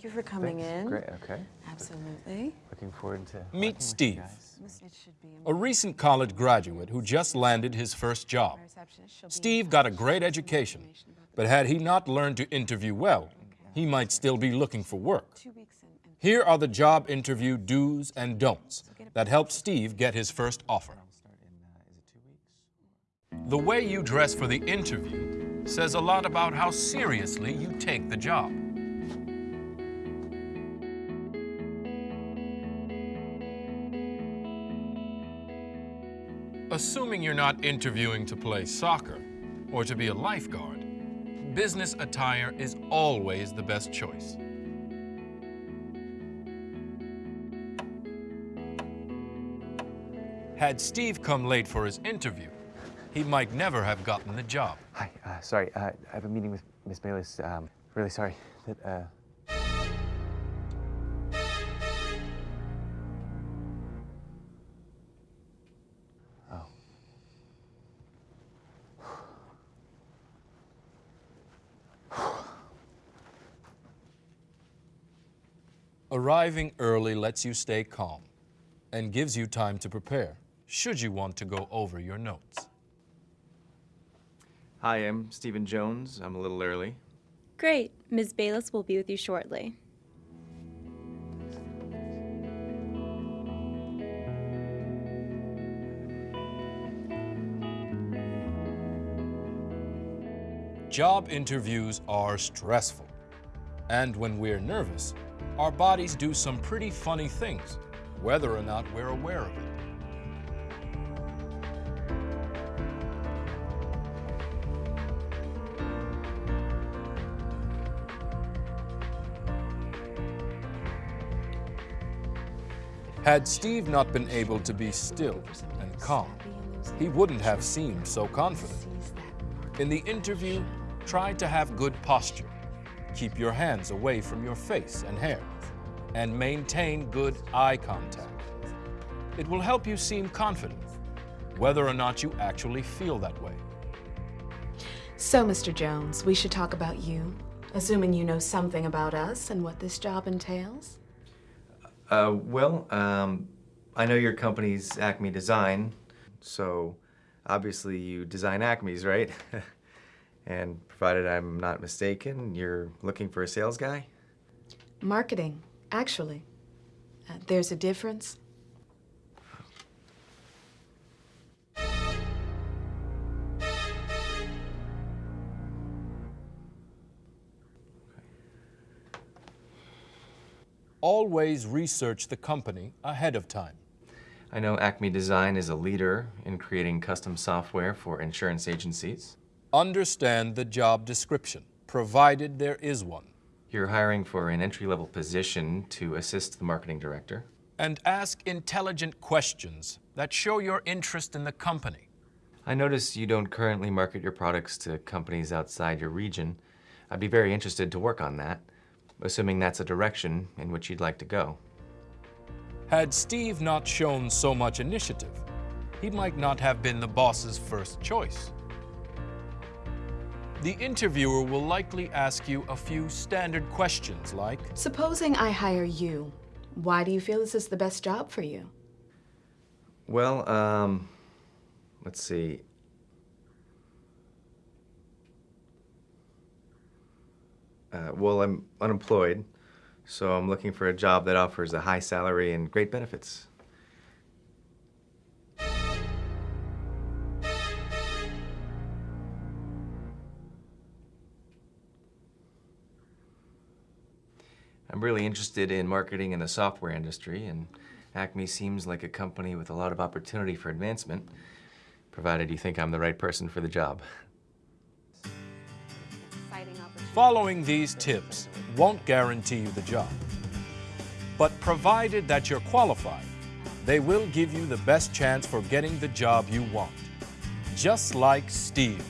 Thank you for coming Thanks. in. Great, okay. Absolutely. Looking forward to working Meet Steve, guys. It should be a recent college graduate who just landed his first job. receptionist. She'll be in Steve got a great education, but had he not learned to interview well, he might still be looking for work. Two weeks in. and- Here are the job interview do's and don'ts that helped Steve get his first offer. Start in, uh, is it two weeks? The way you dress for the interview says a lot about how seriously you take the job. Assuming you're not interviewing to play soccer or to be a lifeguard, business attire is always the best choice. Had Steve come late for his interview, he might never have gotten the job. Hi, uh, sorry, uh, I have a meeting with Miss Bayless. Um, really sorry that, uh, Arriving early lets you stay calm and gives you time to prepare, should you want to go over your notes. Hi, I'm Stephen Jones. I'm a little early. Great. Ms. Bayless will be with you shortly. Job interviews are stressful. And when we're nervous, our bodies do some pretty funny things, whether or not we're aware of it. Had Steve not been able to be still and calm, he wouldn't have seemed so confident. In the interview, try to have good posture. Keep your hands away from your face and hair, and maintain good eye contact. It will help you seem confident, whether or not you actually feel that way. So, Mr. Jones, we should talk about you, assuming you know something about us and what this job entails. Uh, well, um, I know your company's Acme Design, so obviously you design Acme's, right? and provided I'm not mistaken, you're looking for a sales guy? Marketing, actually. Uh, there's a difference. Always research the company ahead of time. I know Acme Design is a leader in creating custom software for insurance agencies. Understand the job description, provided there is one, You're hiring for an entry-level position to assist the marketing director. and ask intelligent questions that show your interest in the company. I notice you don't currently market your products to companies outside your region. I'd be very interested to work on that, assuming that's a direction in which you'd like to go. Had Steve not shown so much initiative, he might not have been the boss's first choice. The interviewer will likely ask you a few standard questions like, Supposing I hire you, why do you feel this is the best job for you? Well, um, let's see. Uh, well, I'm unemployed, so I'm looking for a job that offers a high salary and great benefits. I'm really interested in marketing in the software industry, and Acme seems like a company with a lot of opportunity for advancement, provided you think I'm the right person for the job. following these tips won't guarantee you the job. But provided that you're qualified, they will give you the best chance for getting the job you want. Just like Steve.